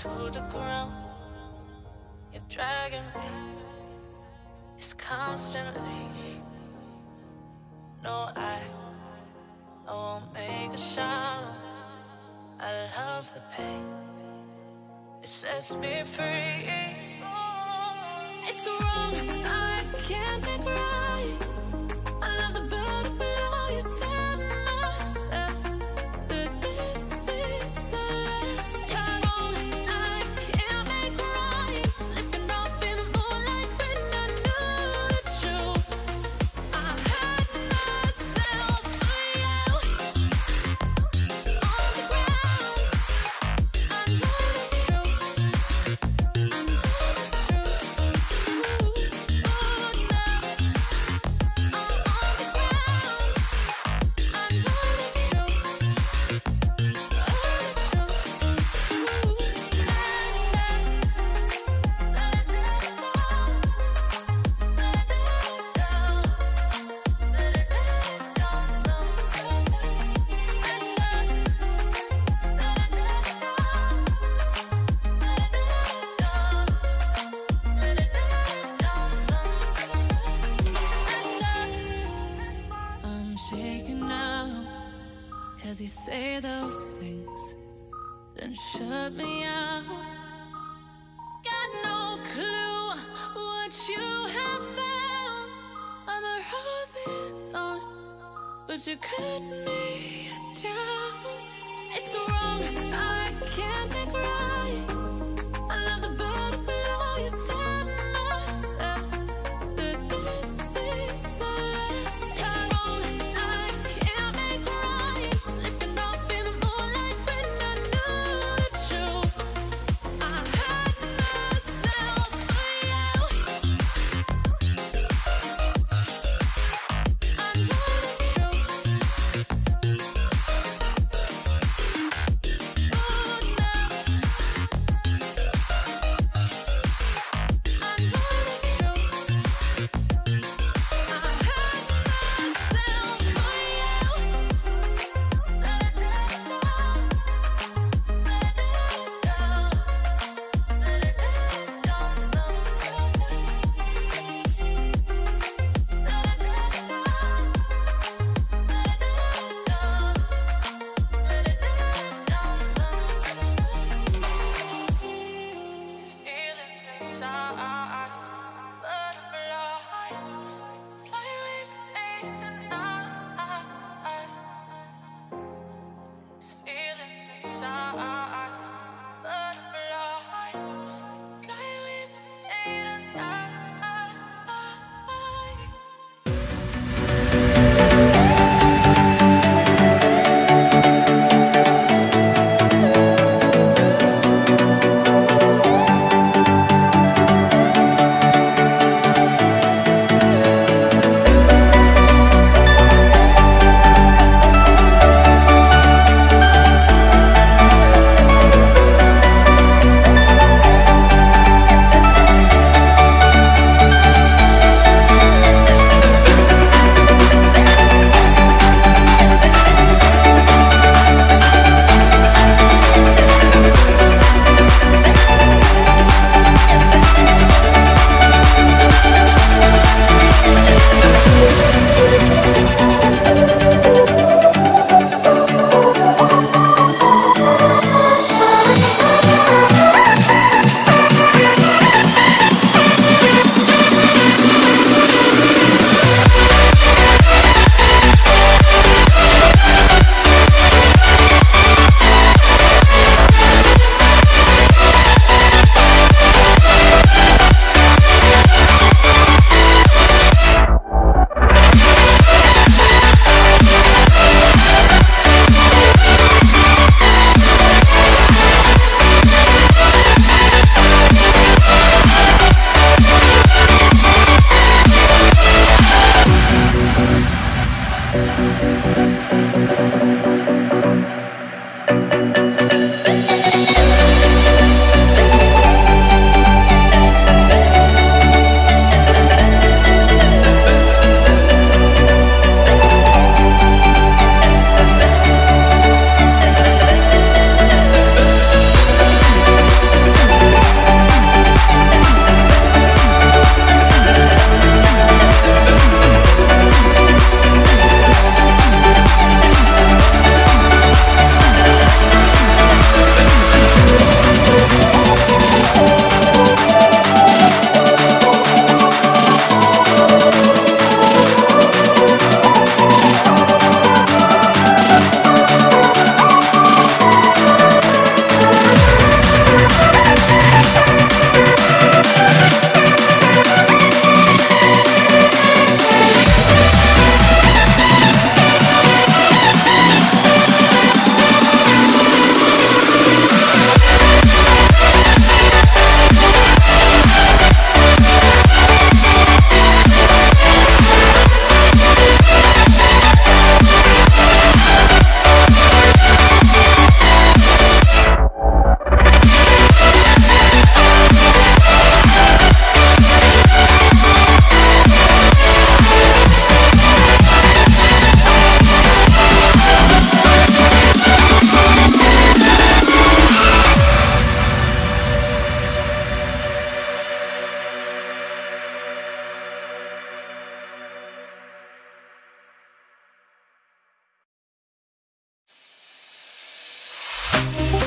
to the ground. You're dragging me. It's constantly. No, I, I won't make a sound. I love the pain. It sets me free. It's wrong. I can't. say those things, then shut me out. Got no clue what you have found. I'm a rose in thorns, but you cut me. Bye.